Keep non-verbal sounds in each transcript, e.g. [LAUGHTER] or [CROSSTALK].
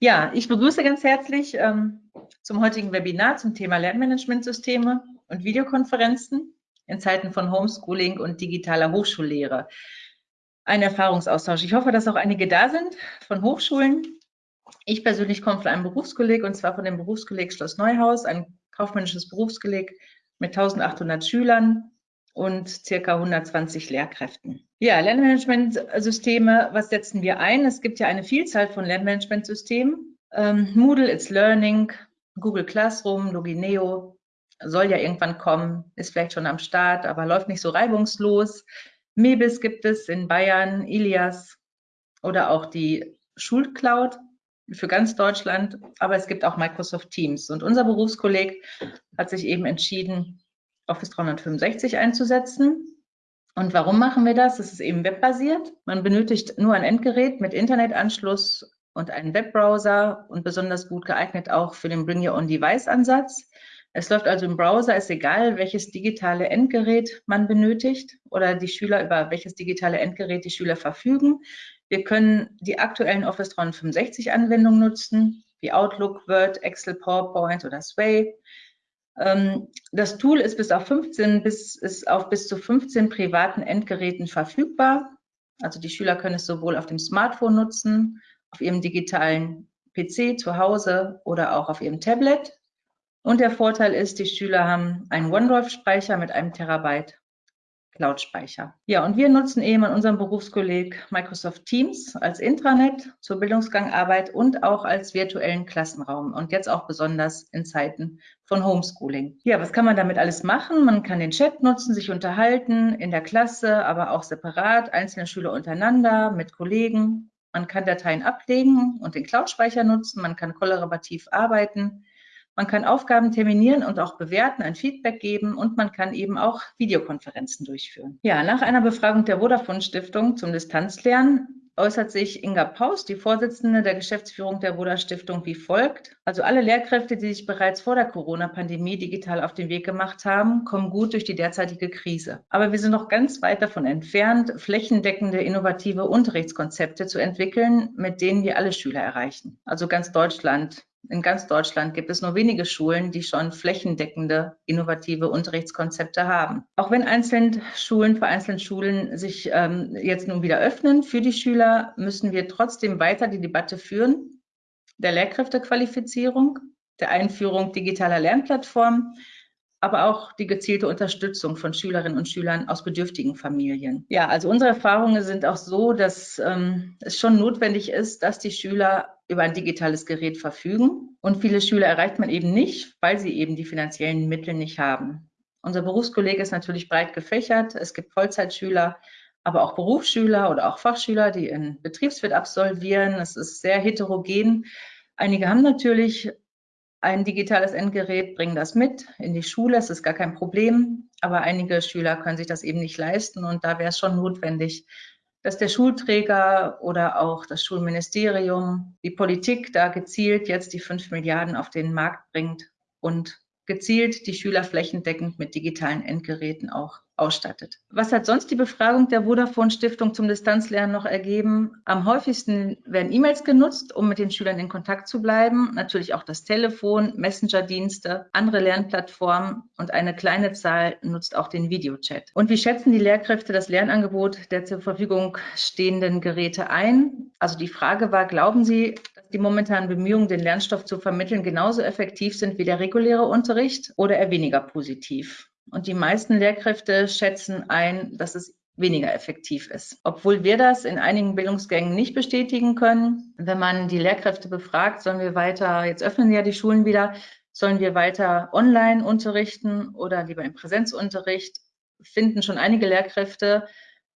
Ja, ich begrüße ganz herzlich ähm, zum heutigen Webinar zum Thema Lernmanagementsysteme und Videokonferenzen in Zeiten von Homeschooling und digitaler Hochschullehre. Ein Erfahrungsaustausch. Ich hoffe, dass auch einige da sind von Hochschulen. Ich persönlich komme von einem Berufskolleg und zwar von dem Berufskolleg Schloss Neuhaus, ein kaufmännisches Berufskolleg mit 1800 Schülern und circa 120 Lehrkräften. Ja, Lernmanagementsysteme, was setzen wir ein? Es gibt ja eine Vielzahl von Lernmanagementsystemen. Ähm, Moodle, It's Learning, Google Classroom, Logineo, soll ja irgendwann kommen, ist vielleicht schon am Start, aber läuft nicht so reibungslos. Mebis gibt es in Bayern, Ilias oder auch die Schulcloud für ganz Deutschland, aber es gibt auch Microsoft Teams. Und unser Berufskolleg hat sich eben entschieden, Office 365 einzusetzen. Und warum machen wir das? Es ist eben webbasiert. Man benötigt nur ein Endgerät mit Internetanschluss und einen Webbrowser und besonders gut geeignet auch für den Bring Your Own Device Ansatz. Es läuft also im Browser, ist egal, welches digitale Endgerät man benötigt oder die Schüler, über welches digitale Endgerät die Schüler verfügen. Wir können die aktuellen Office 365 Anwendungen nutzen, wie Outlook, Word, Excel, PowerPoint oder Sway. Ähm, das Tool ist bis auf 15 bis, ist auf bis zu 15 privaten Endgeräten verfügbar. Also die Schüler können es sowohl auf dem Smartphone nutzen, auf ihrem digitalen PC zu Hause oder auch auf ihrem Tablet. Und der Vorteil ist, die Schüler haben einen OneDrive-Speicher mit einem Terabyte Cloud-Speicher. Ja, und wir nutzen eben an unserem Berufskolleg Microsoft Teams als Intranet zur Bildungsgangarbeit und auch als virtuellen Klassenraum und jetzt auch besonders in Zeiten von Homeschooling. Ja, was kann man damit alles machen? Man kann den Chat nutzen, sich unterhalten in der Klasse, aber auch separat, einzelne Schüler untereinander, mit Kollegen. Man kann Dateien ablegen und den Cloud-Speicher nutzen. Man kann kollaborativ arbeiten. Man kann Aufgaben terminieren und auch bewerten, ein Feedback geben und man kann eben auch Videokonferenzen durchführen. Ja, nach einer Befragung der Vodafone Stiftung zum Distanzlernen äußert sich Inga Paus, die Vorsitzende der Geschäftsführung der Voda Stiftung, wie folgt. Also alle Lehrkräfte, die sich bereits vor der Corona-Pandemie digital auf den Weg gemacht haben, kommen gut durch die derzeitige Krise. Aber wir sind noch ganz weit davon entfernt, flächendeckende, innovative Unterrichtskonzepte zu entwickeln, mit denen wir alle Schüler erreichen. Also ganz Deutschland in ganz Deutschland gibt es nur wenige Schulen, die schon flächendeckende, innovative Unterrichtskonzepte haben. Auch wenn einzelne Schulen, vereinzelte Schulen sich ähm, jetzt nun wieder öffnen für die Schüler, müssen wir trotzdem weiter die Debatte führen der Lehrkräftequalifizierung, der Einführung digitaler Lernplattformen, aber auch die gezielte Unterstützung von Schülerinnen und Schülern aus bedürftigen Familien. Ja, also unsere Erfahrungen sind auch so, dass ähm, es schon notwendig ist, dass die Schüler über ein digitales Gerät verfügen. Und viele Schüler erreicht man eben nicht, weil sie eben die finanziellen Mittel nicht haben. Unser Berufskollege ist natürlich breit gefächert. Es gibt Vollzeitschüler, aber auch Berufsschüler oder auch Fachschüler, die einen Betriebswirt absolvieren. Es ist sehr heterogen. Einige haben natürlich ein digitales Endgerät, bringen das mit in die Schule. Es ist gar kein Problem. Aber einige Schüler können sich das eben nicht leisten. Und da wäre es schon notwendig, dass der Schulträger oder auch das Schulministerium, die Politik da gezielt jetzt die fünf Milliarden auf den Markt bringt und gezielt die Schüler flächendeckend mit digitalen Endgeräten auch ausstattet. Was hat sonst die Befragung der Vodafone Stiftung zum Distanzlernen noch ergeben? Am häufigsten werden E-Mails genutzt, um mit den Schülern in Kontakt zu bleiben. Natürlich auch das Telefon, Messenger-Dienste, andere Lernplattformen und eine kleine Zahl nutzt auch den Videochat. Und wie schätzen die Lehrkräfte das Lernangebot der zur Verfügung stehenden Geräte ein? Also die Frage war, glauben Sie, dass die momentanen Bemühungen, den Lernstoff zu vermitteln, genauso effektiv sind wie der reguläre Unterricht oder eher weniger positiv? Und die meisten Lehrkräfte schätzen ein, dass es weniger effektiv ist. Obwohl wir das in einigen Bildungsgängen nicht bestätigen können. Wenn man die Lehrkräfte befragt, sollen wir weiter, jetzt öffnen ja die Schulen wieder, sollen wir weiter online unterrichten oder lieber im Präsenzunterricht, finden schon einige Lehrkräfte,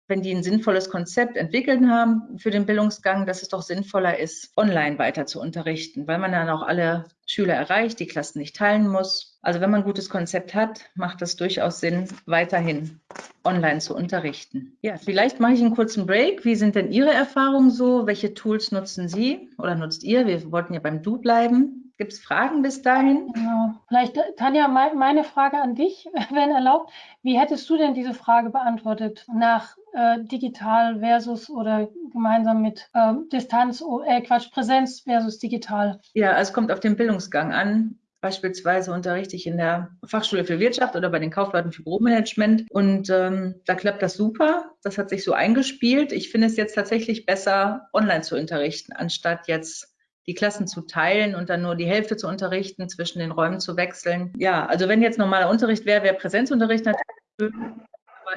wenn die ein sinnvolles Konzept entwickelt haben für den Bildungsgang, dass es doch sinnvoller ist, online weiter zu unterrichten, weil man dann auch alle Schüler erreicht, die Klassen nicht teilen muss. Also wenn man ein gutes Konzept hat, macht es durchaus Sinn, weiterhin online zu unterrichten. Ja, vielleicht mache ich einen kurzen Break. Wie sind denn Ihre Erfahrungen so? Welche Tools nutzen Sie oder nutzt ihr? Wir wollten ja beim Du bleiben. Gibt es Fragen bis dahin? Genau. Vielleicht, Tanja, meine Frage an dich, [LAUGHS] wenn erlaubt. Wie hättest du denn diese Frage beantwortet nach äh, digital versus oder gemeinsam mit äh, Distanz, äh, Quatsch, Präsenz versus digital? Ja, also es kommt auf den Bildungsgang an. Beispielsweise unterrichte ich in der Fachschule für Wirtschaft oder bei den Kaufleuten für Büromanagement und ähm, da klappt das super. Das hat sich so eingespielt. Ich finde es jetzt tatsächlich besser, online zu unterrichten, anstatt jetzt die Klassen zu teilen und dann nur die Hälfte zu unterrichten, zwischen den Räumen zu wechseln. Ja, also wenn jetzt normaler Unterricht wäre, wäre Präsenzunterricht natürlich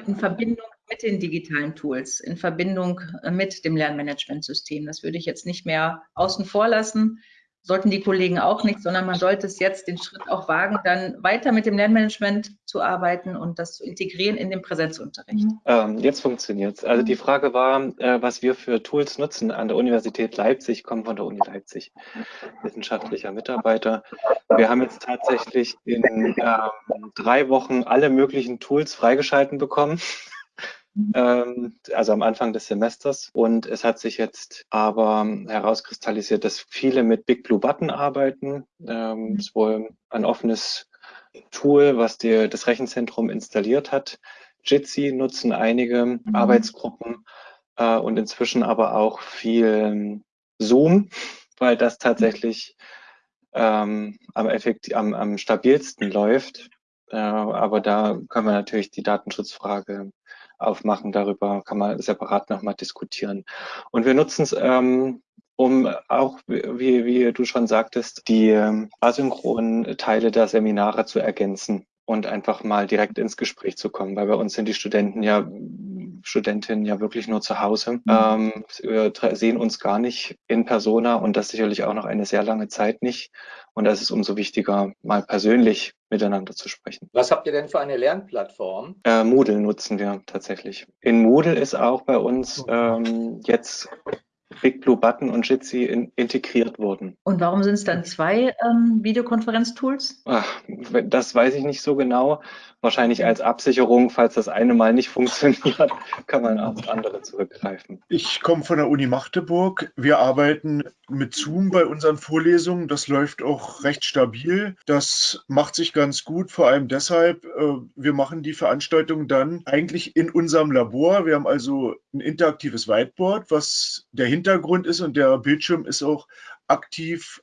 in Verbindung mit den digitalen Tools, in Verbindung mit dem Lernmanagementsystem. Das würde ich jetzt nicht mehr außen vor lassen sollten die Kollegen auch nicht, sondern man sollte es jetzt den Schritt auch wagen, dann weiter mit dem Lernmanagement zu arbeiten und das zu integrieren in den Präsenzunterricht. Mhm. Ähm, jetzt funktioniert es. Also die Frage war, äh, was wir für Tools nutzen an der Universität Leipzig, ich komme von der Uni Leipzig, wissenschaftlicher Mitarbeiter. Wir haben jetzt tatsächlich in ähm, drei Wochen alle möglichen Tools freigeschalten bekommen. Ähm, also am Anfang des Semesters. Und es hat sich jetzt aber herauskristallisiert, dass viele mit Big Blue Button arbeiten. Ähm, mhm. ist wohl ein offenes Tool, was dir das Rechenzentrum installiert hat. Jitsi nutzen einige mhm. Arbeitsgruppen äh, und inzwischen aber auch viel Zoom, weil das tatsächlich ähm, am, effekt, am, am stabilsten läuft. Äh, aber da können wir natürlich die Datenschutzfrage aufmachen. Darüber kann man separat nochmal diskutieren. Und wir nutzen es, ähm, um auch, wie, wie du schon sagtest, die ähm, asynchronen Teile der Seminare zu ergänzen und einfach mal direkt ins Gespräch zu kommen, weil bei uns sind die Studenten ja, Studentinnen ja wirklich nur zu Hause, mhm. ähm, wir sehen uns gar nicht in Persona und das sicherlich auch noch eine sehr lange Zeit nicht. Und da ist es umso wichtiger, mal persönlich miteinander zu sprechen. Was habt ihr denn für eine Lernplattform? Äh, Moodle nutzen wir tatsächlich. In Moodle ist auch bei uns ähm, jetzt Big Blue Button und Jitsi in, integriert wurden. Und warum sind es dann zwei ähm, Videokonferenztools? Das weiß ich nicht so genau. Wahrscheinlich als Absicherung, falls das eine mal nicht [LAUGHS] funktioniert, kann man aufs andere zurückgreifen. Ich komme von der Uni Magdeburg. Wir arbeiten mit Zoom bei unseren Vorlesungen. Das läuft auch recht stabil. Das macht sich ganz gut, vor allem deshalb, äh, wir machen die Veranstaltung dann eigentlich in unserem Labor. Wir haben also ein interaktives Whiteboard, was der Hintergrund ist und der Bildschirm ist auch aktiv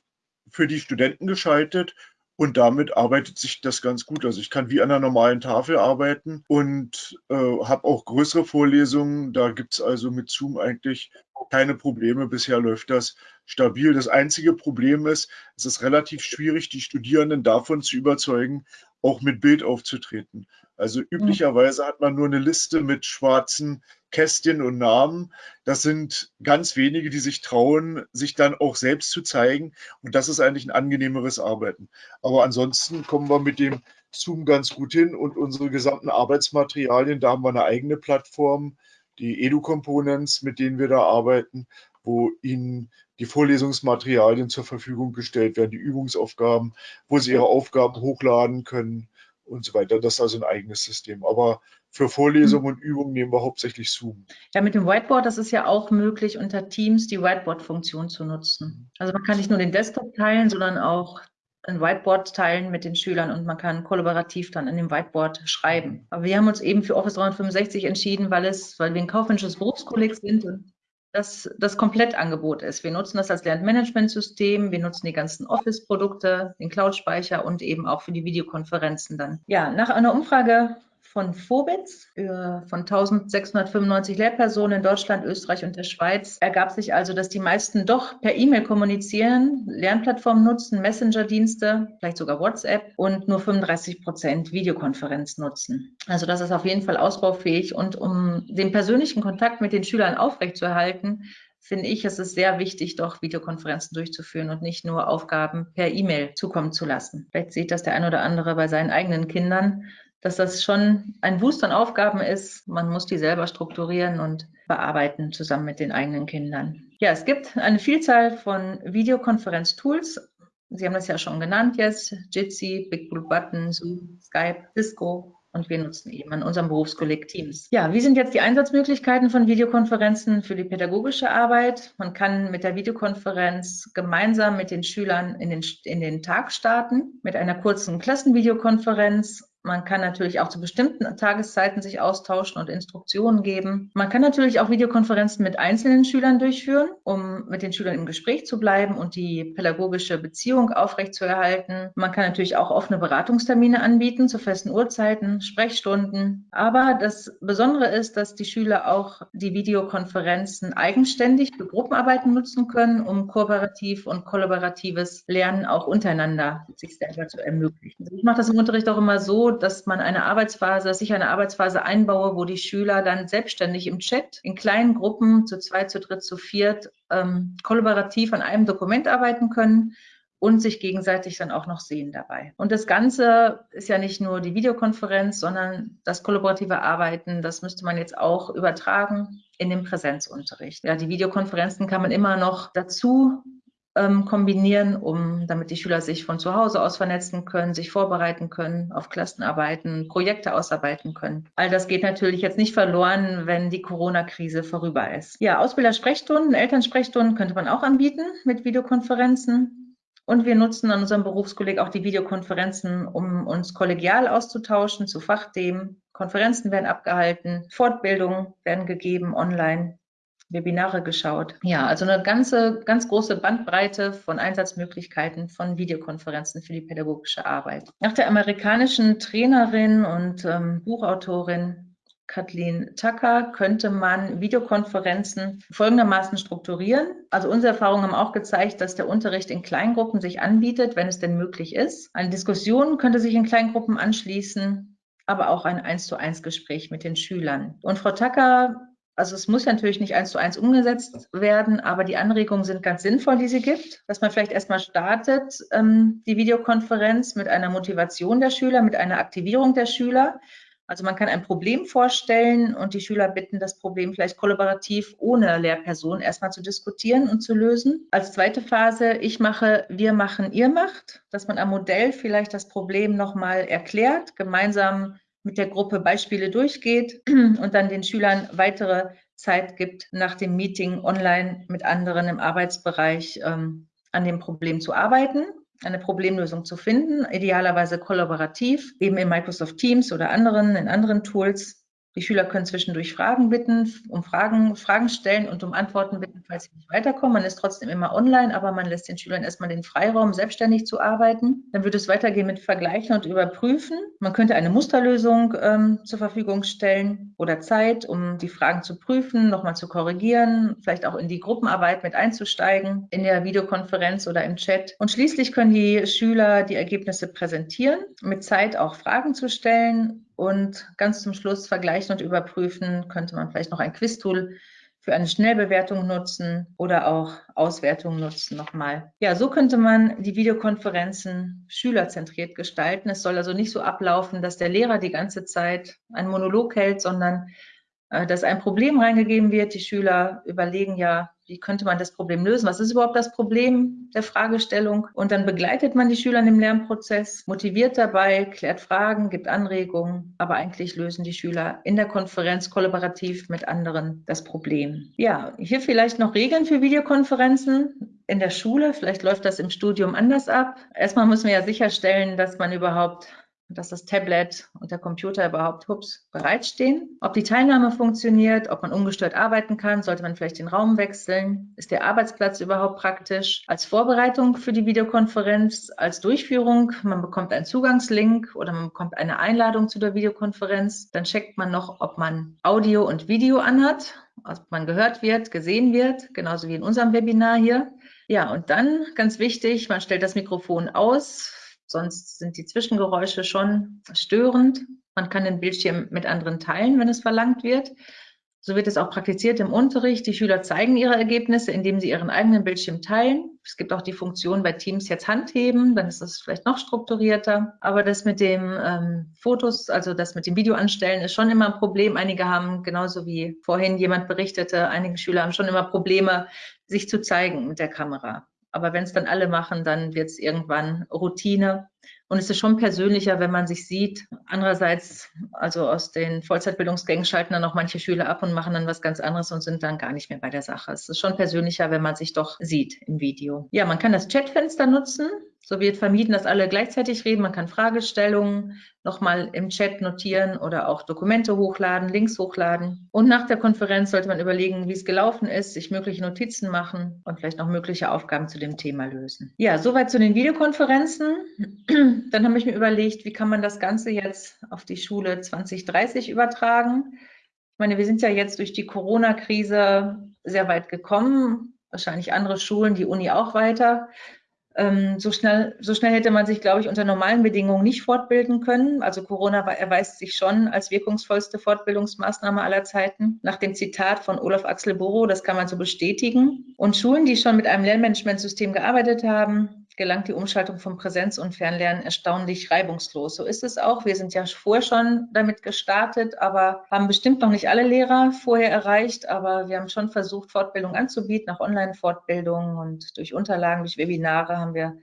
für die Studenten geschaltet. Und damit arbeitet sich das ganz gut. Also ich kann wie an einer normalen Tafel arbeiten und äh, habe auch größere Vorlesungen. Da gibt es also mit Zoom eigentlich keine Probleme. Bisher läuft das stabil. Das einzige Problem ist, es ist relativ schwierig, die Studierenden davon zu überzeugen, auch mit Bild aufzutreten. Also üblicherweise hat man nur eine Liste mit schwarzen Kästchen und Namen. Das sind ganz wenige, die sich trauen, sich dann auch selbst zu zeigen. Und das ist eigentlich ein angenehmeres Arbeiten. Aber ansonsten kommen wir mit dem Zoom ganz gut hin und unsere gesamten Arbeitsmaterialien, da haben wir eine eigene Plattform, die Edu-Components, mit denen wir da arbeiten, wo Ihnen die Vorlesungsmaterialien zur Verfügung gestellt werden, die Übungsaufgaben, wo Sie Ihre Aufgaben hochladen können und so weiter. Das ist also ein eigenes System. Aber für Vorlesungen und Übungen nehmen wir hauptsächlich Zoom. Ja, mit dem Whiteboard, das ist ja auch möglich, unter Teams die Whiteboard-Funktion zu nutzen. Also man kann nicht nur den Desktop teilen, sondern auch ein Whiteboard teilen mit den Schülern und man kann kollaborativ dann in dem Whiteboard schreiben. Aber wir haben uns eben für Office 365 entschieden, weil es, weil wir ein kaufmännisches Berufskolleg sind und das das Komplettangebot ist. Wir nutzen das als Lernmanagementsystem, wir nutzen die ganzen Office-Produkte, den Cloud-Speicher und eben auch für die Videokonferenzen dann. Ja, nach einer Umfrage von Vobitz von 1695 Lehrpersonen in Deutschland, Österreich und der Schweiz ergab sich also, dass die meisten doch per E-Mail kommunizieren, Lernplattformen nutzen, Messenger-Dienste, vielleicht sogar WhatsApp und nur 35 Prozent Videokonferenz nutzen. Also das ist auf jeden Fall ausbaufähig und um den persönlichen Kontakt mit den Schülern aufrechtzuerhalten, finde ich, es ist sehr wichtig, doch Videokonferenzen durchzuführen und nicht nur Aufgaben per E-Mail zukommen zu lassen. Vielleicht sieht das der ein oder andere bei seinen eigenen Kindern dass das schon ein Boost an Aufgaben ist. Man muss die selber strukturieren und bearbeiten zusammen mit den eigenen Kindern. Ja, es gibt eine Vielzahl von Videokonferenz-Tools. Sie haben das ja schon genannt jetzt. Jitsi, Big Blue Button, Zoom, Skype, Cisco, und wir nutzen eben an unserem Berufskolleg Teams. Ja, wie sind jetzt die Einsatzmöglichkeiten von Videokonferenzen für die pädagogische Arbeit? Man kann mit der Videokonferenz gemeinsam mit den Schülern in den, in den Tag starten, mit einer kurzen Klassenvideokonferenz Man kann natürlich auch zu bestimmten Tageszeiten sich austauschen und Instruktionen geben. Man kann natürlich auch Videokonferenzen mit einzelnen Schülern durchführen, um mit den Schülern im Gespräch zu bleiben und die pädagogische Beziehung aufrechtzuerhalten. Man kann natürlich auch offene Beratungstermine anbieten zu festen Uhrzeiten, Sprechstunden. Aber das Besondere ist, dass die Schüler auch die Videokonferenzen eigenständig für Gruppenarbeiten nutzen können, um kooperativ und kollaboratives Lernen auch untereinander sich selber zu ermöglichen. Also ich mache das im Unterricht auch immer so, dass man eine Arbeitsphase, dass ich eine Arbeitsphase einbaue, wo die Schüler dann selbstständig im Chat in kleinen Gruppen zu zweit, zu dritt, zu viert ähm, kollaborativ an einem Dokument arbeiten können und sich gegenseitig dann auch noch sehen dabei. Und das Ganze ist ja nicht nur die Videokonferenz, sondern das kollaborative Arbeiten, das müsste man jetzt auch übertragen in den Präsenzunterricht. Ja, die Videokonferenzen kann man immer noch dazu ähm, kombinieren, um, damit die Schüler sich von zu Hause aus vernetzen können, sich vorbereiten können auf Klassenarbeiten, Projekte ausarbeiten können. All das geht natürlich jetzt nicht verloren, wenn die Corona-Krise vorüber ist. Ja, Ausbildersprechstunden, Elternsprechstunden könnte man auch anbieten mit Videokonferenzen. Und wir nutzen an unserem Berufskolleg auch die Videokonferenzen, um uns kollegial auszutauschen zu Fachthemen. Konferenzen werden abgehalten, Fortbildungen werden gegeben online. Webinare geschaut. Ja, also eine ganze, ganz große Bandbreite von Einsatzmöglichkeiten von Videokonferenzen für die pädagogische Arbeit. Nach der amerikanischen Trainerin und ähm, Buchautorin Kathleen Tucker könnte man Videokonferenzen folgendermaßen strukturieren. Also unsere Erfahrungen haben auch gezeigt, dass der Unterricht in Kleingruppen sich anbietet, wenn es denn möglich ist. Eine Diskussion könnte sich in Kleingruppen anschließen, aber auch ein eins zu eins Gespräch mit den Schülern. Und Frau Tucker also es muss natürlich nicht eins zu eins umgesetzt werden, aber die Anregungen sind ganz sinnvoll, die sie gibt, dass man vielleicht erstmal startet, ähm, die Videokonferenz mit einer Motivation der Schüler, mit einer Aktivierung der Schüler. Also man kann ein Problem vorstellen und die Schüler bitten, das Problem vielleicht kollaborativ ohne Lehrperson erstmal zu diskutieren und zu lösen. Als zweite Phase, ich mache, wir machen, ihr macht, dass man am Modell vielleicht das Problem nochmal erklärt, gemeinsam mit der Gruppe Beispiele durchgeht [CLEARS THROAT] und dann den Schülern weitere Zeit gibt, nach dem Meeting online mit anderen im Arbeitsbereich ähm, an dem Problem zu arbeiten, eine Problemlösung zu finden, idealerweise kollaborativ, eben in Microsoft Teams oder anderen, in anderen Tools die Schüler können zwischendurch Fragen bitten, um Fragen, Fragen stellen und um Antworten bitten, falls sie nicht weiterkommen. Man ist trotzdem immer online, aber man lässt den Schülern erstmal den Freiraum, selbstständig zu arbeiten. Dann wird es weitergehen mit Vergleichen und Überprüfen. Man könnte eine Musterlösung ähm, zur Verfügung stellen oder Zeit, um die Fragen zu prüfen, nochmal zu korrigieren, vielleicht auch in die Gruppenarbeit mit einzusteigen, in der Videokonferenz oder im Chat. Und schließlich können die Schüler die Ergebnisse präsentieren, mit Zeit auch Fragen zu stellen und ganz zum Schluss vergleichen und überprüfen, könnte man vielleicht noch ein Quiz-Tool für eine Schnellbewertung nutzen oder auch Auswertung nutzen nochmal. Ja, so könnte man die Videokonferenzen schülerzentriert gestalten. Es soll also nicht so ablaufen, dass der Lehrer die ganze Zeit einen Monolog hält, sondern dass ein Problem reingegeben wird. Die Schüler überlegen ja, wie könnte man das Problem lösen? Was ist überhaupt das Problem der Fragestellung? Und dann begleitet man die Schüler im Lernprozess, motiviert dabei, klärt Fragen, gibt Anregungen, aber eigentlich lösen die Schüler in der Konferenz kollaborativ mit anderen das Problem. Ja, hier vielleicht noch Regeln für Videokonferenzen in der Schule. Vielleicht läuft das im Studium anders ab. Erstmal müssen wir ja sicherstellen, dass man überhaupt dass das Tablet und der Computer überhaupt hups, bereitstehen. Ob die Teilnahme funktioniert, ob man ungestört arbeiten kann, sollte man vielleicht den Raum wechseln. Ist der Arbeitsplatz überhaupt praktisch? Als Vorbereitung für die Videokonferenz, als Durchführung, man bekommt einen Zugangslink oder man bekommt eine Einladung zu der Videokonferenz. Dann checkt man noch, ob man Audio und Video anhat, ob man gehört wird, gesehen wird, genauso wie in unserem Webinar hier. Ja, und dann ganz wichtig, man stellt das Mikrofon aus, Sonst sind die Zwischengeräusche schon störend. Man kann den Bildschirm mit anderen teilen, wenn es verlangt wird. So wird es auch praktiziert im Unterricht. Die Schüler zeigen ihre Ergebnisse, indem sie ihren eigenen Bildschirm teilen. Es gibt auch die Funktion bei Teams jetzt Handheben, dann ist das vielleicht noch strukturierter. Aber das mit dem ähm, Fotos, also das mit dem Video anstellen, ist schon immer ein Problem. Einige haben, genauso wie vorhin jemand berichtete, einige Schüler haben schon immer Probleme, sich zu zeigen mit der Kamera. Aber wenn es dann alle machen, dann wird es irgendwann Routine. Und es ist schon persönlicher, wenn man sich sieht. Andererseits, also aus den Vollzeitbildungsgängen schalten dann auch manche Schüler ab und machen dann was ganz anderes und sind dann gar nicht mehr bei der Sache. Es ist schon persönlicher, wenn man sich doch sieht im Video. Ja, man kann das Chatfenster nutzen. So wird vermieden, dass alle gleichzeitig reden. Man kann Fragestellungen nochmal im Chat notieren oder auch Dokumente hochladen, Links hochladen. Und nach der Konferenz sollte man überlegen, wie es gelaufen ist, sich mögliche Notizen machen und vielleicht noch mögliche Aufgaben zu dem Thema lösen. Ja, soweit zu den Videokonferenzen. [CLEARS THROAT] Dann habe ich mir überlegt, wie kann man das Ganze jetzt auf die Schule 2030 übertragen. Ich meine, wir sind ja jetzt durch die Corona-Krise sehr weit gekommen. Wahrscheinlich andere Schulen, die Uni auch weiter. Ähm, so, schnell, so schnell hätte man sich, glaube ich, unter normalen Bedingungen nicht fortbilden können. Also Corona erweist sich schon als wirkungsvollste Fortbildungsmaßnahme aller Zeiten. Nach dem Zitat von Olaf Axel Boro, das kann man so bestätigen. Und Schulen, die schon mit einem Lernmanagementsystem gearbeitet haben, gelangt die Umschaltung von Präsenz- und Fernlernen erstaunlich reibungslos. So ist es auch. Wir sind ja vorher schon damit gestartet, aber haben bestimmt noch nicht alle Lehrer vorher erreicht. Aber wir haben schon versucht, Fortbildung anzubieten, auch Online-Fortbildungen und durch Unterlagen, durch Webinare haben wir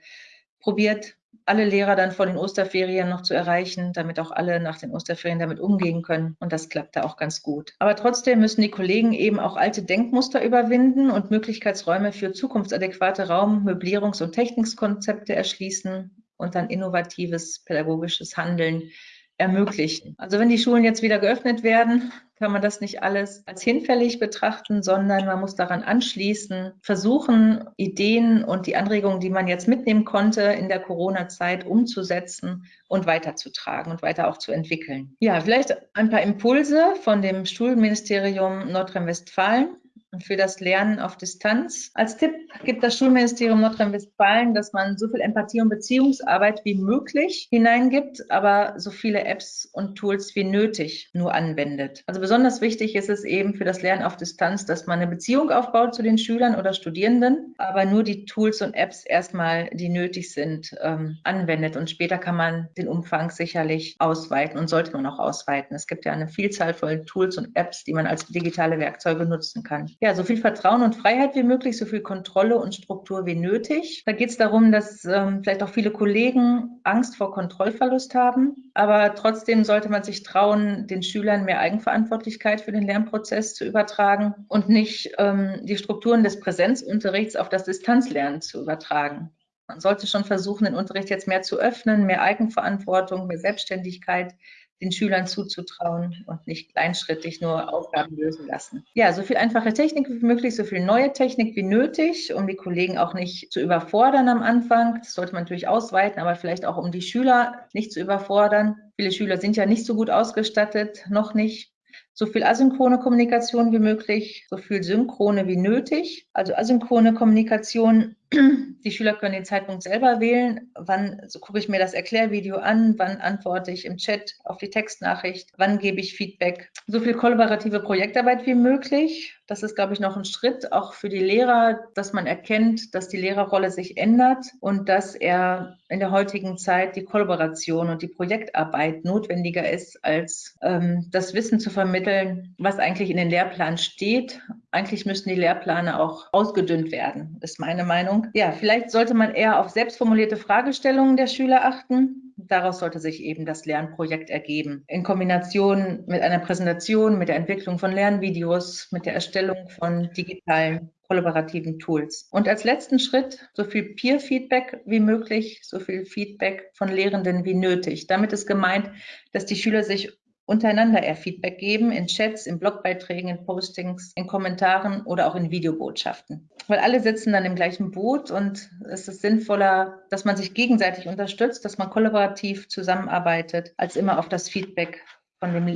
probiert, alle Lehrer dann vor den Osterferien noch zu erreichen, damit auch alle nach den Osterferien damit umgehen können. Und das klappte auch ganz gut. Aber trotzdem müssen die Kollegen eben auch alte Denkmuster überwinden und Möglichkeitsräume für zukunftsadäquate Raum-, Möblierungs- und Technikkonzepte erschließen und dann innovatives pädagogisches Handeln ermöglichen. Also wenn die Schulen jetzt wieder geöffnet werden, kann man das nicht alles als hinfällig betrachten, sondern man muss daran anschließen, versuchen, Ideen und die Anregungen, die man jetzt mitnehmen konnte in der Corona-Zeit, umzusetzen und weiterzutragen und weiter auch zu entwickeln. Ja, vielleicht ein paar Impulse von dem Schulministerium Nordrhein-Westfalen für das Lernen auf Distanz. Als Tipp gibt das Schulministerium Nordrhein-Westfalen, dass man so viel Empathie und Beziehungsarbeit wie möglich hineingibt, aber so viele Apps und Tools wie nötig nur anwendet. Also besonders wichtig ist es eben für das Lernen auf Distanz, dass man eine Beziehung aufbaut zu den Schülern oder Studierenden, aber nur die Tools und Apps erstmal, die nötig sind, ähm, anwendet. Und später kann man den Umfang sicherlich ausweiten und sollte man auch ausweiten. Es gibt ja eine Vielzahl von Tools und Apps, die man als digitale Werkzeuge nutzen kann ja, so viel Vertrauen und Freiheit wie möglich, so viel Kontrolle und Struktur wie nötig. Da geht es darum, dass ähm, vielleicht auch viele Kollegen Angst vor Kontrollverlust haben. Aber trotzdem sollte man sich trauen, den Schülern mehr Eigenverantwortlichkeit für den Lernprozess zu übertragen und nicht ähm, die Strukturen des Präsenzunterrichts auf das Distanzlernen zu übertragen. Man sollte schon versuchen, den Unterricht jetzt mehr zu öffnen, mehr Eigenverantwortung, mehr Selbstständigkeit, den Schülern zuzutrauen und nicht kleinschrittig nur Aufgaben lösen lassen. Ja, so viel einfache Technik wie möglich, so viel neue Technik wie nötig, um die Kollegen auch nicht zu überfordern am Anfang. Das sollte man natürlich ausweiten, aber vielleicht auch um die Schüler nicht zu überfordern. Viele Schüler sind ja nicht so gut ausgestattet, noch nicht so viel asynchrone Kommunikation wie möglich, so viel synchrone wie nötig. Also asynchrone Kommunikation, die Schüler können den Zeitpunkt selber wählen. Wann so gucke ich mir das Erklärvideo an? Wann antworte ich im Chat auf die Textnachricht? Wann gebe ich Feedback? So viel kollaborative Projektarbeit wie möglich. Das ist, glaube ich, noch ein Schritt auch für die Lehrer, dass man erkennt, dass die Lehrerrolle sich ändert und dass er in der heutigen Zeit die Kollaboration und die Projektarbeit notwendiger ist, als ähm, das Wissen zu vermitteln, was eigentlich in den Lehrplan steht. Eigentlich müssten die Lehrpläne auch ausgedünnt werden, ist meine Meinung. Ja, vielleicht sollte man eher auf selbstformulierte Fragestellungen der Schüler achten Daraus sollte sich eben das Lernprojekt ergeben. In Kombination mit einer Präsentation, mit der Entwicklung von Lernvideos, mit der Erstellung von digitalen kollaborativen Tools. Und als letzten Schritt so viel Peer-Feedback wie möglich, so viel Feedback von Lehrenden wie nötig. Damit ist gemeint, dass die Schüler sich untereinander eher Feedback geben, in Chats, in Blogbeiträgen, in Postings, in Kommentaren oder auch in Videobotschaften. Weil alle sitzen dann im gleichen Boot und es ist sinnvoller, dass man sich gegenseitig unterstützt, dass man kollaborativ zusammenarbeitet, als immer auf das Feedback von dem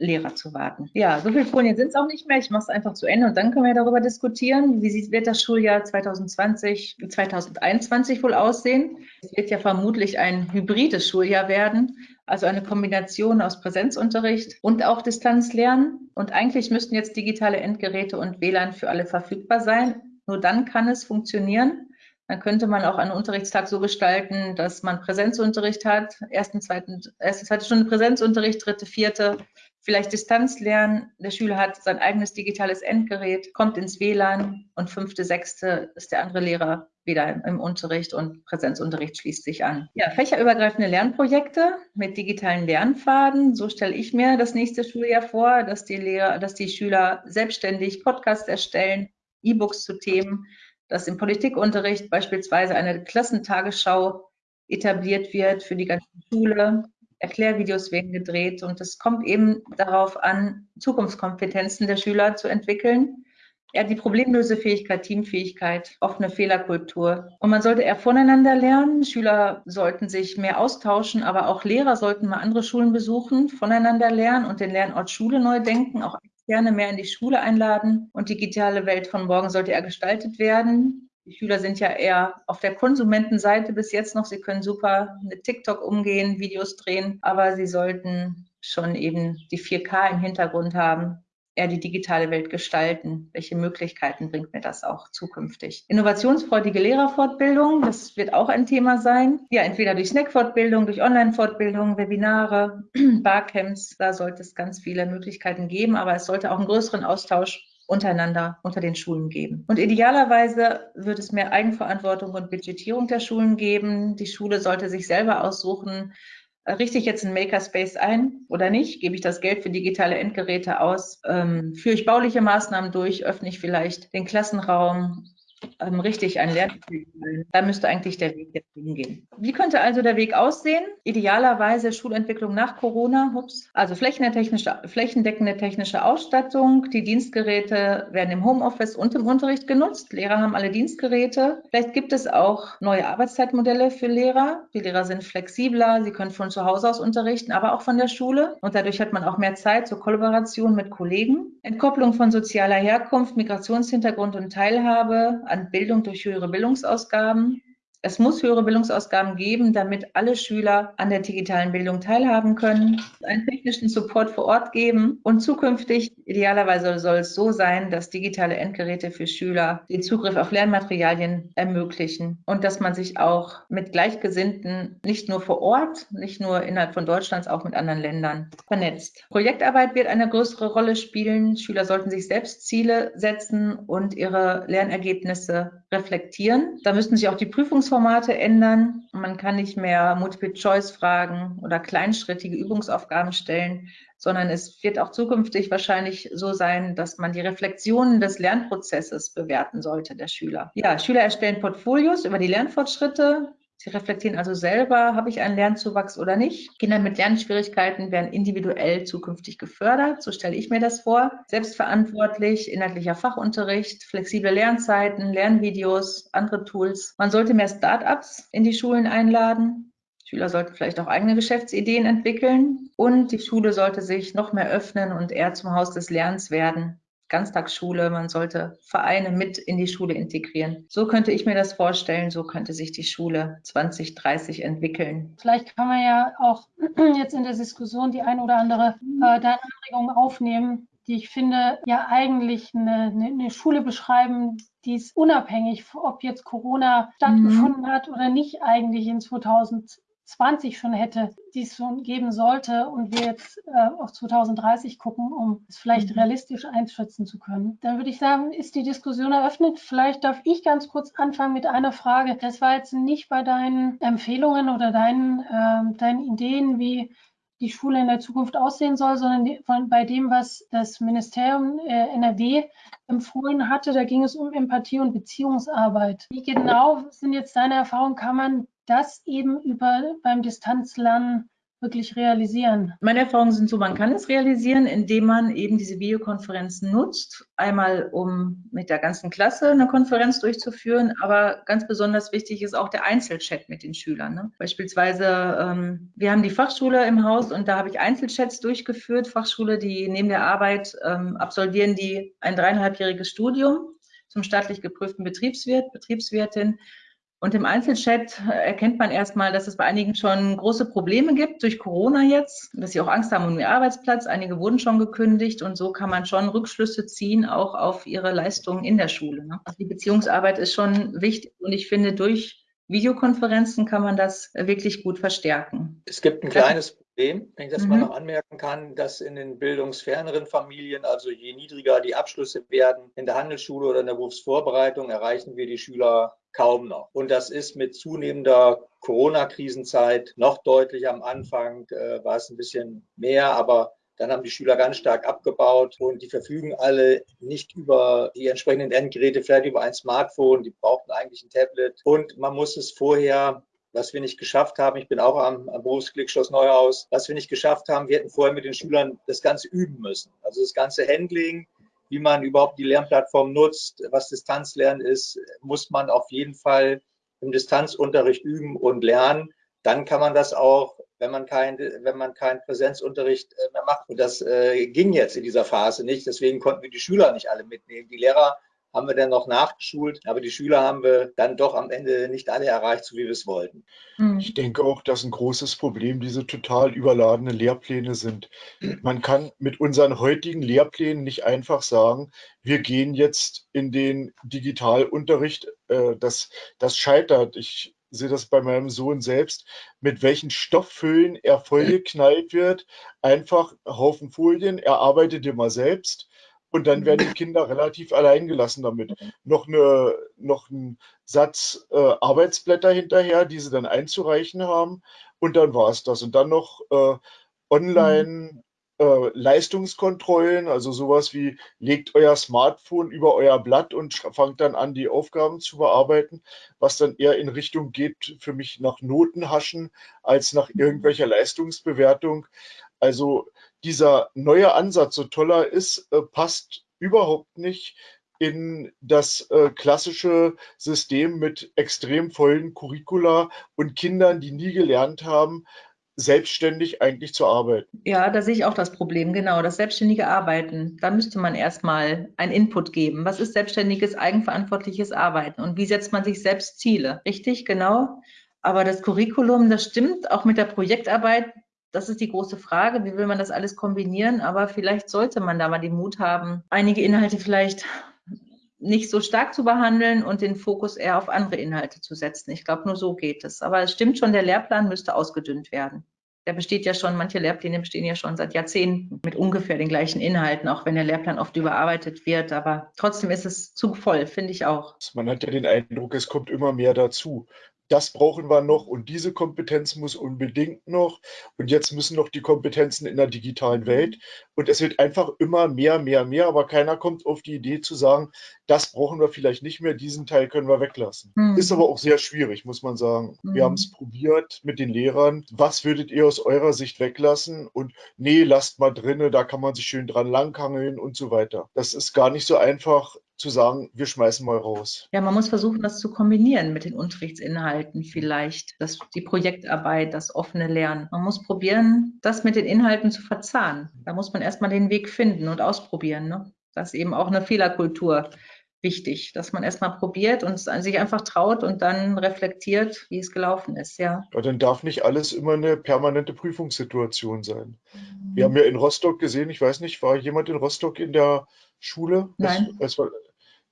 Lehrer zu warten. Ja, so viele Folien sind es auch nicht mehr. Ich mache es einfach zu Ende und dann können wir darüber diskutieren. Wie sieht, wird das Schuljahr 2020, 2021 wohl aussehen? Es wird ja vermutlich ein hybrides Schuljahr werden also eine Kombination aus Präsenzunterricht und auch Distanzlernen. Und eigentlich müssten jetzt digitale Endgeräte und WLAN für alle verfügbar sein. Nur dann kann es funktionieren. Dann könnte man auch einen Unterrichtstag so gestalten, dass man Präsenzunterricht hat, ersten, zweiten, erste, zweite Stunde Präsenzunterricht, dritte, vierte, vielleicht Distanzlernen. Der Schüler hat sein eigenes digitales Endgerät, kommt ins WLAN und fünfte, sechste ist der andere Lehrer wieder im Unterricht und Präsenzunterricht schließt sich an. Ja, fächerübergreifende Lernprojekte mit digitalen Lernpfaden. So stelle ich mir das nächste Schuljahr vor, dass die Lehrer, dass die Schüler selbstständig Podcasts erstellen, E-Books zu Themen, dass im Politikunterricht beispielsweise eine Klassentagesschau etabliert wird für die ganze Schule. Erklärvideos werden gedreht und es kommt eben darauf an, Zukunftskompetenzen der Schüler zu entwickeln. Ja, die Problemlösefähigkeit, Teamfähigkeit, offene Fehlerkultur. Und man sollte eher voneinander lernen. Schüler sollten sich mehr austauschen, aber auch Lehrer sollten mal andere Schulen besuchen, voneinander lernen und den Lernort Schule neu denken, auch gerne mehr in die Schule einladen. Und die digitale Welt von morgen sollte eher gestaltet werden. Die Schüler sind ja eher auf der Konsumentenseite bis jetzt noch. Sie können super mit TikTok umgehen, Videos drehen, aber sie sollten schon eben die 4K im Hintergrund haben, eher die digitale Welt gestalten? Welche Möglichkeiten bringt mir das auch zukünftig? Innovationsfreudige Lehrerfortbildung, das wird auch ein Thema sein. Ja, entweder durch Snackfortbildung, durch Online-Fortbildung, Webinare, [CLEARS THROAT] Barcamps, da sollte es ganz viele Möglichkeiten geben, aber es sollte auch einen größeren Austausch untereinander unter den Schulen geben. Und idealerweise wird es mehr Eigenverantwortung und Budgetierung der Schulen geben. Die Schule sollte sich selber aussuchen, richte ich jetzt einen Makerspace ein oder nicht? Gebe ich das Geld für digitale Endgeräte aus? Ähm, führe ich bauliche Maßnahmen durch? Öffne ich vielleicht den Klassenraum? Ähm, richtig ein Lernziel Da müsste eigentlich der Weg jetzt hingehen. Wie könnte also der Weg aussehen? Idealerweise Schulentwicklung nach Corona. Ups. Also flächendeckende technische Ausstattung. Die Dienstgeräte werden im Homeoffice und im Unterricht genutzt. Lehrer haben alle Dienstgeräte. Vielleicht gibt es auch neue Arbeitszeitmodelle für Lehrer. Die Lehrer sind flexibler. Sie können von zu Hause aus unterrichten, aber auch von der Schule. Und dadurch hat man auch mehr Zeit zur Kollaboration mit Kollegen. Entkopplung von sozialer Herkunft, Migrationshintergrund und Teilhabe an Bildung durch höhere Bildungsausgaben. Es muss höhere Bildungsausgaben geben, damit alle Schüler an der digitalen Bildung teilhaben können, einen technischen Support vor Ort geben und zukünftig, idealerweise soll es so sein, dass digitale Endgeräte für Schüler den Zugriff auf Lernmaterialien ermöglichen und dass man sich auch mit Gleichgesinnten nicht nur vor Ort, nicht nur innerhalb von Deutschlands, auch mit anderen Ländern vernetzt. Projektarbeit wird eine größere Rolle spielen. Schüler sollten sich selbst Ziele setzen und ihre Lernergebnisse reflektieren. Da müssten sich auch die Prüfungs Prüfungsformate ändern. Man kann nicht mehr Multiple-Choice-Fragen oder kleinschrittige Übungsaufgaben stellen, sondern es wird auch zukünftig wahrscheinlich so sein, dass man die Reflexionen des Lernprozesses bewerten sollte der Schüler. Ja, Schüler erstellen Portfolios über die Lernfortschritte. Sie reflektieren also selber, habe ich einen Lernzuwachs oder nicht. Kinder mit Lernschwierigkeiten werden individuell zukünftig gefördert, so stelle ich mir das vor. Selbstverantwortlich, inhaltlicher Fachunterricht, flexible Lernzeiten, Lernvideos, andere Tools. Man sollte mehr Start-ups in die Schulen einladen. Schüler sollten vielleicht auch eigene Geschäftsideen entwickeln und die Schule sollte sich noch mehr öffnen und eher zum Haus des Lernens werden. Ganztagsschule, man sollte Vereine mit in die Schule integrieren. So könnte ich mir das vorstellen, so könnte sich die Schule 2030 entwickeln. Vielleicht kann man ja auch [CLEARS THROAT] jetzt in der Diskussion die ein oder andere äh, deine Anregung aufnehmen, die ich finde ja eigentlich eine, eine, Schule beschreiben, die ist unabhängig, ob jetzt Corona stattgefunden mhm. hat oder nicht, eigentlich in 2020 20 schon hätte, die es schon geben sollte und wir jetzt äh, auf 2030 gucken, um es vielleicht mhm. realistisch einschätzen zu können, dann würde ich sagen, ist die Diskussion eröffnet. Vielleicht darf ich ganz kurz anfangen mit einer Frage. Das war jetzt nicht bei deinen Empfehlungen oder deinen, äh, deinen Ideen, wie die Schule in der Zukunft aussehen soll, sondern die, von, bei dem, was das Ministerium äh, NRW empfohlen hatte, da ging es um Empathie und Beziehungsarbeit. Wie genau sind jetzt deine Erfahrungen? Kann man das eben über beim Distanzlernen wirklich realisieren? Meine Erfahrungen sind so, man kann es realisieren, indem man eben diese Videokonferenzen nutzt. Einmal, um mit der ganzen Klasse eine Konferenz durchzuführen, aber ganz besonders wichtig ist auch der Einzelchat mit den Schülern. Ne? Beispielsweise, ähm, wir haben die Fachschule im Haus und da habe ich Einzelchats durchgeführt. Fachschule, die neben der Arbeit ähm, absolvieren die ein dreieinhalbjähriges Studium zum staatlich geprüften Betriebswirt, Betriebswirtin und im Einzelchat erkennt man erstmal, dass es bei einigen schon große Probleme gibt durch Corona jetzt, dass sie auch Angst haben um ihren Arbeitsplatz. Einige wurden schon gekündigt und so kann man schon Rückschlüsse ziehen, auch auf ihre Leistungen in der Schule. Ne? Also die Beziehungsarbeit ist schon wichtig und ich finde, durch Videokonferenzen kann man das wirklich gut verstärken. Es gibt ein kleines Problem, wenn ich das mhm. mal noch anmerken kann, dass in den bildungsferneren Familien, also je niedriger die Abschlüsse werden, in der Handelsschule oder in der Berufsvorbereitung, erreichen wir die Schüler kaum noch. Und das ist mit zunehmender Corona-Krisenzeit noch deutlich. Am Anfang äh, war es ein bisschen mehr, aber Dann haben die Schüler ganz stark abgebaut und die verfügen alle nicht über die entsprechenden Endgeräte, vielleicht über ein Smartphone. Die brauchten eigentlich ein Tablet. Und man muss es vorher was wir nicht geschafft haben, ich bin auch am, am Berufsklick Schloss Neuhaus, was wir nicht geschafft haben, wir hätten vorher mit den Schülern das Ganze üben müssen. Also das ganze Handling, wie man überhaupt die Lernplattform nutzt, was Distanzlernen ist, muss man auf jeden Fall im Distanzunterricht üben und lernen. Dann kann man das auch wenn man kein, wenn keinen Präsenzunterricht äh, mehr macht. Und das äh, ging jetzt in dieser Phase nicht. Deswegen konnten wir die Schüler nicht alle mitnehmen. Die Lehrer haben wir dann noch nachgeschult, aber die Schüler haben wir dann doch am Ende nicht alle erreicht, so wie wir es wollten. Hm. Ich denke auch, dass ein großes Problem diese total überladenen Lehrpläne sind. Man kann mit unseren heutigen Lehrplänen nicht einfach sagen, wir gehen jetzt in den Digitalunterricht. Äh, das, das scheitert. Ich sehe das bei meinem Sohn selbst, mit welchen Stofffüllen er vollgeknallt wird. Einfach Haufen Folien, er arbeitet immer selbst und dann werden die Kinder relativ allein gelassen damit. Noch, eine, noch ein Satz äh, Arbeitsblätter hinterher, die sie dann einzureichen haben und dann war es das. Und dann noch äh, online äh, Leistungskontrollen, also sowas wie legt euer Smartphone über euer Blatt und fangt dann an, die Aufgaben zu bearbeiten, was dann eher in Richtung geht für mich nach Notenhaschen als nach irgendwelcher Leistungsbewertung. Also dieser neue Ansatz, so toller ist, äh, passt überhaupt nicht in das äh, klassische System mit extrem vollen Curricula und Kindern, die nie gelernt haben, selbstständig eigentlich zu arbeiten. Ja, da sehe ich auch das Problem, genau, das selbstständige Arbeiten. Da müsste man erstmal einen Input geben. Was ist selbstständiges, eigenverantwortliches Arbeiten und wie setzt man sich selbst Ziele? Richtig, genau. Aber das Curriculum, das stimmt, auch mit der Projektarbeit, das ist die große Frage, wie will man das alles kombinieren? Aber vielleicht sollte man da mal den Mut haben, einige Inhalte vielleicht nicht so stark zu behandeln und den Fokus eher auf andere Inhalte zu setzen. Ich glaube, nur so geht es. Aber es stimmt schon, der Lehrplan müsste ausgedünnt werden. Der besteht ja schon, manche Lehrpläne bestehen ja schon seit Jahrzehnten mit ungefähr den gleichen Inhalten, auch wenn der Lehrplan oft überarbeitet wird. Aber trotzdem ist es zu voll, finde ich auch. Man hat ja den Eindruck, es kommt immer mehr dazu das brauchen wir noch und diese Kompetenz muss unbedingt noch. Und jetzt müssen noch die Kompetenzen in der digitalen Welt. Und es wird einfach immer mehr, mehr, mehr, aber keiner kommt auf die Idee zu sagen, das brauchen wir vielleicht nicht mehr, diesen Teil können wir weglassen. Mhm. Ist aber auch sehr schwierig, muss man sagen. Mhm. Wir haben es probiert mit den Lehrern. Was würdet ihr aus eurer Sicht weglassen? Und nee, lasst mal drinne, da kann man sich schön dran langhangeln und so weiter. Das ist gar nicht so einfach zu sagen, wir schmeißen mal raus. Ja, man muss versuchen, das zu kombinieren mit den Unterrichtsinhalten vielleicht, das, die Projektarbeit, das offene Lernen. Man muss probieren, das mit den Inhalten zu verzahnen. Da muss man erstmal den Weg finden und ausprobieren. Ne? Das ist eben auch eine Fehlerkultur wichtig, dass man erstmal probiert und sich einfach traut und dann reflektiert, wie es gelaufen ist, ja. Aber dann darf nicht alles immer eine permanente Prüfungssituation sein. Mhm. Wir haben ja in Rostock gesehen, ich weiß nicht, war jemand in Rostock in der Schule? Nein. Es, es war,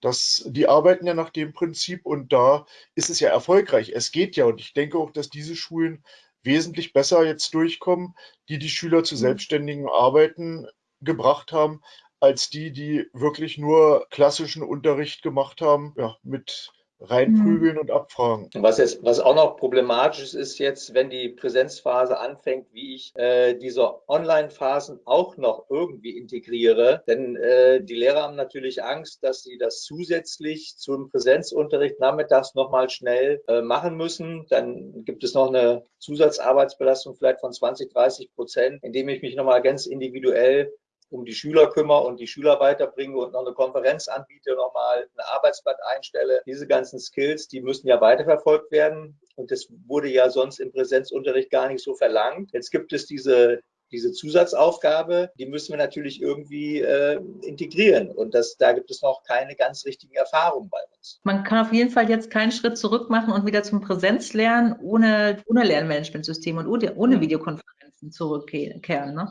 das, die arbeiten ja nach dem Prinzip und da ist es ja erfolgreich. Es geht ja und ich denke auch, dass diese Schulen wesentlich besser jetzt durchkommen, die die Schüler zu mhm. selbstständigen Arbeiten gebracht haben, als die, die wirklich nur klassischen Unterricht gemacht haben, ja, mit reinprügeln mhm. und abfragen. Was, jetzt, was auch noch problematisch ist, ist jetzt, wenn die Präsenzphase anfängt, wie ich äh, diese Online-Phasen auch noch irgendwie integriere. Denn äh, die Lehrer haben natürlich Angst, dass sie das zusätzlich zum Präsenzunterricht nachmittags nochmal schnell äh, machen müssen. Dann gibt es noch eine Zusatzarbeitsbelastung vielleicht von 20, 30 Prozent, indem ich mich nochmal ganz individuell um die Schüler kümmere und die Schüler weiterbringe und noch eine Konferenz anbiete, nochmal ein Arbeitsblatt einstelle. Diese ganzen Skills, die müssen ja weiterverfolgt werden. Und das wurde ja sonst im Präsenzunterricht gar nicht so verlangt. Jetzt gibt es diese diese Zusatzaufgabe, die müssen wir natürlich irgendwie äh, integrieren. Und das, da gibt es noch keine ganz richtigen Erfahrungen bei uns. Man kann auf jeden Fall jetzt keinen Schritt zurück machen und wieder zum Präsenzlernen ohne, ohne Lernmanagementsystem und ohne, ohne Videokonferenzen zurückkehren. Ne?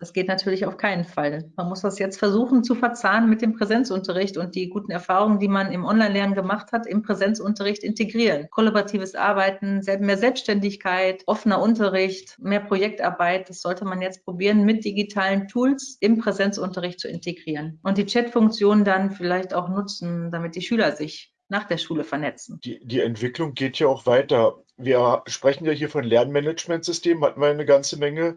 Das geht natürlich auf keinen Fall. Man muss das jetzt versuchen zu verzahnen mit dem Präsenzunterricht und die guten Erfahrungen, die man im Online-Lernen gemacht hat, im Präsenzunterricht integrieren. Kollaboratives Arbeiten, mehr Selbstständigkeit, offener Unterricht, mehr Projektarbeit, das sollte man jetzt probieren, mit digitalen Tools im Präsenzunterricht zu integrieren. Und die Chat-Funktion dann vielleicht auch nutzen, damit die Schüler sich nach der Schule vernetzen. Die, die Entwicklung geht ja auch weiter. Wir sprechen ja hier von Lernmanagementsystemen, hatten wir eine ganze Menge.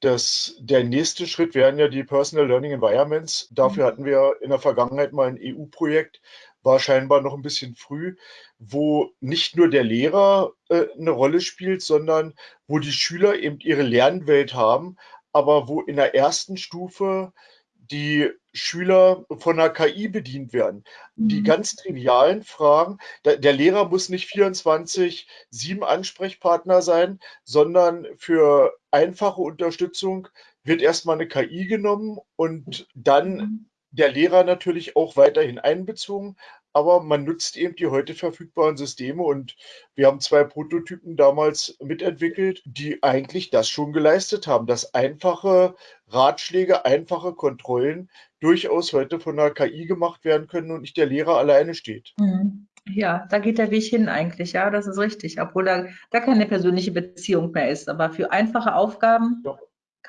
Das, der nächste Schritt wären ja die Personal Learning Environments. Dafür mhm. hatten wir in der Vergangenheit mal ein EU-Projekt, war scheinbar noch ein bisschen früh, wo nicht nur der Lehrer äh, eine Rolle spielt, sondern wo die Schüler eben ihre Lernwelt haben, aber wo in der ersten Stufe die Schüler von der KI bedient werden. Mhm. Die ganz trivialen Fragen, der, der Lehrer muss nicht 24, 7 Ansprechpartner sein, sondern für einfache Unterstützung wird erstmal eine KI genommen und dann mhm. der Lehrer natürlich auch weiterhin einbezogen, aber man nutzt eben die heute verfügbaren Systeme und wir haben zwei Prototypen damals mitentwickelt, die eigentlich das schon geleistet haben, dass einfache Ratschläge, einfache Kontrollen durchaus heute von der KI gemacht werden können und nicht der Lehrer alleine steht. Mhm. Ja, da geht der Weg hin eigentlich, ja, das ist richtig, obwohl da, da keine persönliche Beziehung mehr ist. Aber für einfache Aufgaben Doch.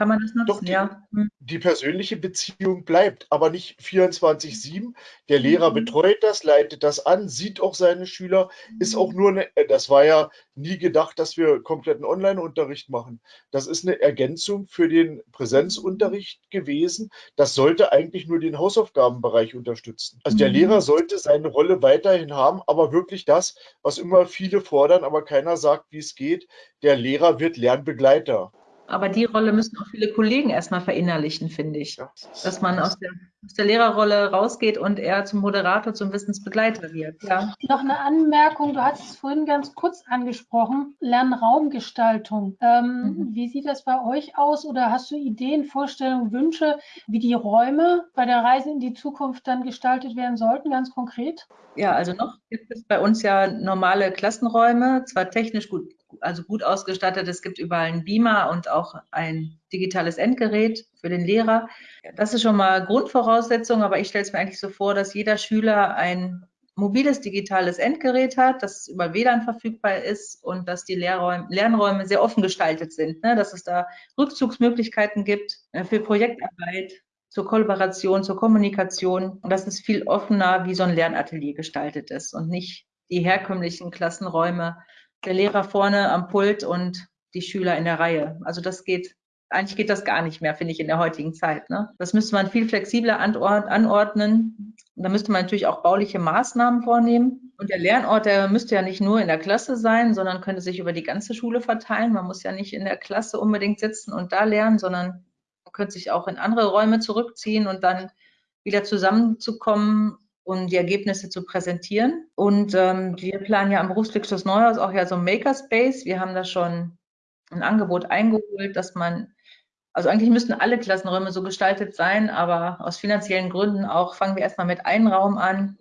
Kann man das nutzen? Doch, die, ja. Hm. die persönliche Beziehung bleibt, aber nicht 24-7. Der Lehrer mhm. betreut das, leitet das an, sieht auch seine Schüler, ist auch nur eine, äh, das war ja nie gedacht, dass wir kompletten Online-Unterricht machen. Das ist eine Ergänzung für den Präsenzunterricht gewesen. Das sollte eigentlich nur den Hausaufgabenbereich unterstützen. Also der mhm. Lehrer sollte seine Rolle weiterhin haben, aber wirklich das, was immer viele fordern, aber keiner sagt, wie es geht. Der Lehrer wird Lernbegleiter. Aber die Rolle müssen auch viele Kollegen erstmal verinnerlichen, finde ich. Dass man aus der, aus der Lehrerrolle rausgeht und eher zum Moderator, zum Wissensbegleiter wird. Ja. Noch eine Anmerkung, du hast es vorhin ganz kurz angesprochen, Lernraumgestaltung. Ähm, mhm. Wie sieht das bei euch aus oder hast du Ideen, Vorstellungen, Wünsche, wie die Räume bei der Reise in die Zukunft dann gestaltet werden sollten, ganz konkret? Ja, also noch gibt es bei uns ja normale Klassenräume, zwar technisch gut also gut ausgestattet. Es gibt überall einen Beamer und auch ein digitales Endgerät für den Lehrer. Das ist schon mal Grundvoraussetzung, aber ich stelle es mir eigentlich so vor, dass jeder Schüler ein mobiles digitales Endgerät hat, das über WLAN verfügbar ist und dass die Lehrräume, Lernräume sehr offen gestaltet sind, ne? dass es da Rückzugsmöglichkeiten gibt äh, für Projektarbeit, zur Kollaboration, zur Kommunikation und dass es viel offener wie so ein Lernatelier gestaltet ist und nicht die herkömmlichen Klassenräume der Lehrer vorne am Pult und die Schüler in der Reihe. Also das geht, eigentlich geht das gar nicht mehr, finde ich, in der heutigen Zeit. Ne? Das müsste man viel flexibler anordnen. Da müsste man natürlich auch bauliche Maßnahmen vornehmen. Und der Lernort, der müsste ja nicht nur in der Klasse sein, sondern könnte sich über die ganze Schule verteilen. Man muss ja nicht in der Klasse unbedingt sitzen und da lernen, sondern man könnte sich auch in andere Räume zurückziehen und dann wieder zusammenzukommen um die Ergebnisse zu präsentieren. Und ähm, wir planen ja am Berufsglücksschluss Neuhaus auch ja so ein Makerspace. Wir haben da schon ein Angebot eingeholt, dass man, also eigentlich müssten alle Klassenräume so gestaltet sein, aber aus finanziellen Gründen auch fangen wir erstmal mit einem Raum an,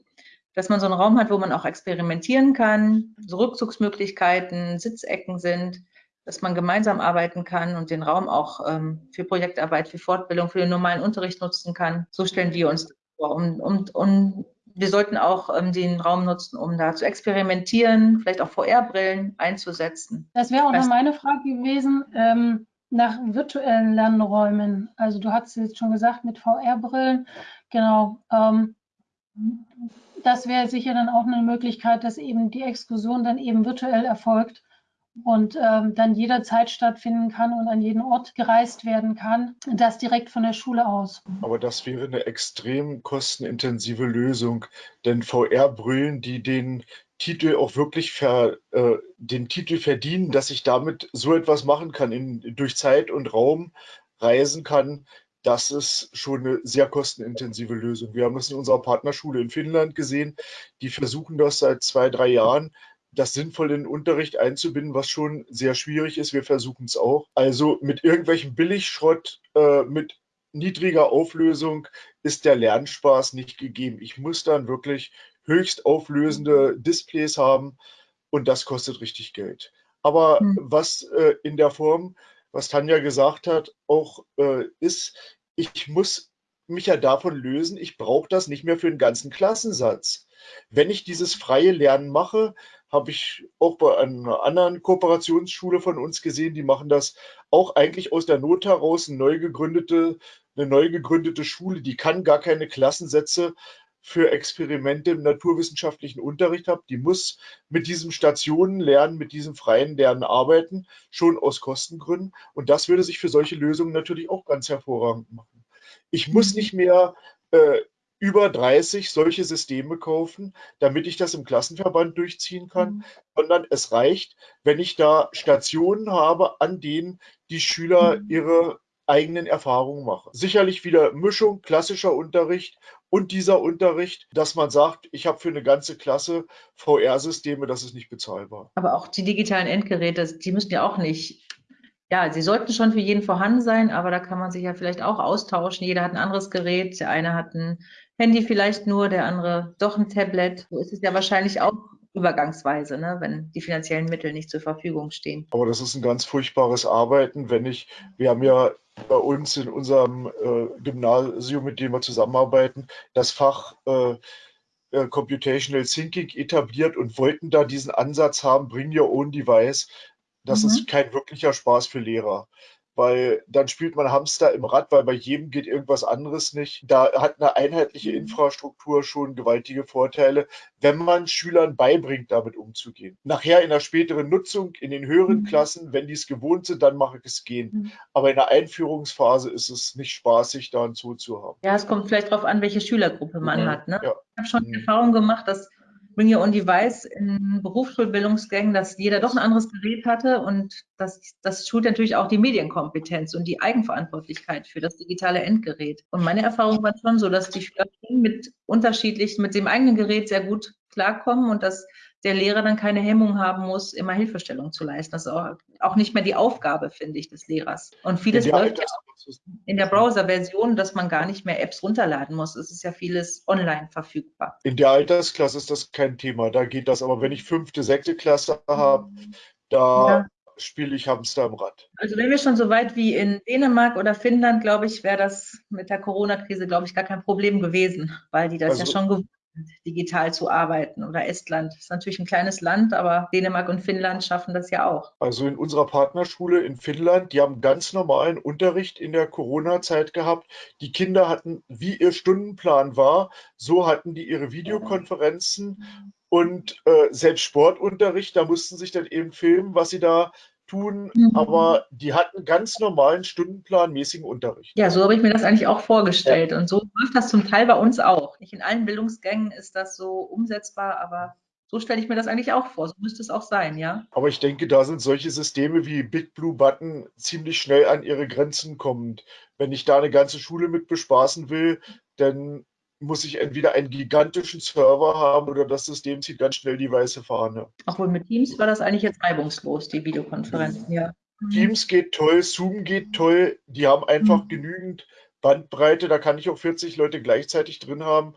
dass man so einen Raum hat, wo man auch experimentieren kann, so Rückzugsmöglichkeiten, Sitzecken sind, dass man gemeinsam arbeiten kann und den Raum auch ähm, für Projektarbeit, für Fortbildung, für den normalen Unterricht nutzen kann. So stellen wir uns um, um, um wir sollten auch ähm, den Raum nutzen, um da zu experimentieren, vielleicht auch VR-Brillen einzusetzen. Das wäre auch noch meine Frage gewesen, ähm, nach virtuellen Lernräumen. Also du hast jetzt schon gesagt, mit VR-Brillen, genau. Ähm, das wäre sicher dann auch eine Möglichkeit, dass eben die Exkursion dann eben virtuell erfolgt und ähm, dann jederzeit stattfinden kann und an jeden Ort gereist werden kann. Das direkt von der Schule aus. Aber das wäre eine extrem kostenintensive Lösung, denn VR-Brillen, die den Titel auch wirklich ver, äh, den Titel verdienen, dass ich damit so etwas machen kann, in, durch Zeit und Raum reisen kann, das ist schon eine sehr kostenintensive Lösung. Wir haben das in unserer Partnerschule in Finnland gesehen. Die versuchen das seit zwei, drei Jahren das sinnvoll in den Unterricht einzubinden, was schon sehr schwierig ist. Wir versuchen es auch. Also mit irgendwelchem Billigschrott, äh, mit niedriger Auflösung ist der Lernspaß nicht gegeben. Ich muss dann wirklich höchst auflösende Displays haben und das kostet richtig Geld. Aber mhm. was äh, in der Form, was Tanja gesagt hat, auch äh, ist, ich muss mich ja davon lösen, ich brauche das nicht mehr für den ganzen Klassensatz. Wenn ich dieses freie Lernen mache, habe ich auch bei einer anderen Kooperationsschule von uns gesehen, die machen das auch eigentlich aus der Not heraus, eine neu gegründete, eine neu gegründete Schule, die kann gar keine Klassensätze für Experimente im naturwissenschaftlichen Unterricht habe, die muss mit diesem Stationenlernen, mit diesem freien Lernen arbeiten, schon aus Kostengründen. Und das würde sich für solche Lösungen natürlich auch ganz hervorragend machen. Ich muss nicht mehr äh, über 30 solche Systeme kaufen, damit ich das im Klassenverband durchziehen kann, mhm. sondern es reicht, wenn ich da Stationen habe, an denen die Schüler mhm. ihre eigenen Erfahrungen machen. Sicherlich wieder Mischung, klassischer Unterricht und dieser Unterricht, dass man sagt, ich habe für eine ganze Klasse VR-Systeme, das ist nicht bezahlbar. Aber auch die digitalen Endgeräte, die müssen ja auch nicht ja, sie sollten schon für jeden vorhanden sein, aber da kann man sich ja vielleicht auch austauschen. Jeder hat ein anderes Gerät. Der eine hat ein Handy vielleicht nur, der andere doch ein Tablet. So ist es ja wahrscheinlich auch übergangsweise, ne, wenn die finanziellen Mittel nicht zur Verfügung stehen. Aber das ist ein ganz furchtbares Arbeiten, wenn ich, wir haben ja bei uns in unserem äh, Gymnasium, mit dem wir zusammenarbeiten, das Fach äh, äh Computational Thinking etabliert und wollten da diesen Ansatz haben, bring your own device. Das mhm. ist kein wirklicher Spaß für Lehrer weil dann spielt man Hamster im Rad, weil bei jedem geht irgendwas anderes nicht. Da hat eine einheitliche mhm. Infrastruktur schon gewaltige Vorteile, wenn man Schülern beibringt, damit umzugehen. Nachher in der späteren Nutzung, in den höheren mhm. Klassen, wenn die es gewohnt sind, dann mache ich es gehen. Mhm. Aber in der Einführungsphase ist es nicht spaßig, da einen Zoo zu haben. Ja, es kommt vielleicht darauf an, welche Schülergruppe man hat. Ne? Ja. Ich habe schon die Erfahrung gemacht, dass Bring Your Device in Berufsschulbildungsgängen, dass jeder doch ein anderes Gerät hatte und das, das schult natürlich auch die Medienkompetenz und die Eigenverantwortlichkeit für das digitale Endgerät. Und meine Erfahrung war schon so, dass die Schüler mit unterschiedlichen, mit dem eigenen Gerät sehr gut klarkommen und dass der Lehrer dann keine Hemmung haben muss, immer Hilfestellung zu leisten. Das ist auch, auch nicht mehr die Aufgabe, finde ich, des Lehrers. Und vieles ja, läuft ja in der Browser-Version, dass man gar nicht mehr Apps runterladen muss. Es ist ja vieles online verfügbar. In der Altersklasse ist das kein Thema. Da geht das. Aber wenn ich fünfte, sechste Klasse habe, da ja. spiele ich Hamster im Rad. Also wenn wir schon so weit wie in Dänemark oder Finnland, glaube ich, wäre das mit der Corona-Krise, glaube ich, gar kein Problem gewesen, weil die das also, ja schon gewohnt digital zu arbeiten. Oder Estland ist natürlich ein kleines Land, aber Dänemark und Finnland schaffen das ja auch. Also in unserer Partnerschule in Finnland, die haben ganz normalen Unterricht in der Corona-Zeit gehabt. Die Kinder hatten, wie ihr Stundenplan war, so hatten die ihre Videokonferenzen und äh, selbst Sportunterricht, da mussten sich dann eben filmen, was sie da tun, mhm. aber die hatten ganz normalen stundenplanmäßigen Unterricht. Ja, so habe ich mir das eigentlich auch vorgestellt. Ja. Und so läuft das zum Teil bei uns auch. Nicht in allen Bildungsgängen ist das so umsetzbar, aber so stelle ich mir das eigentlich auch vor. So müsste es auch sein, ja. Aber ich denke, da sind solche Systeme wie Big Blue Button ziemlich schnell an ihre Grenzen kommend. Wenn ich da eine ganze Schule mit bespaßen will, dann muss ich entweder einen gigantischen Server haben oder das System zieht ganz schnell die weiße Fahne. Obwohl mit Teams war das eigentlich jetzt reibungslos, die Videokonferenzen, ja. Teams geht toll, Zoom geht toll, die haben einfach mhm. genügend Bandbreite, da kann ich auch 40 Leute gleichzeitig drin haben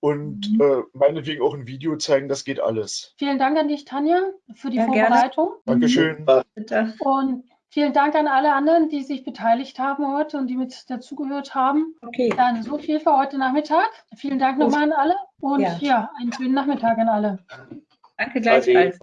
und mhm. äh, meinetwegen auch ein Video zeigen, das geht alles. Vielen Dank an dich, Tanja, für die ja, Vorbereitung. Gerne. Dankeschön. Bitte. Und Vielen Dank an alle anderen, die sich beteiligt haben heute und die mit dazugehört haben. Okay. Dann so viel für heute Nachmittag. Vielen Dank nochmal an alle und ja. ja, einen schönen Nachmittag an alle. Danke gleichfalls.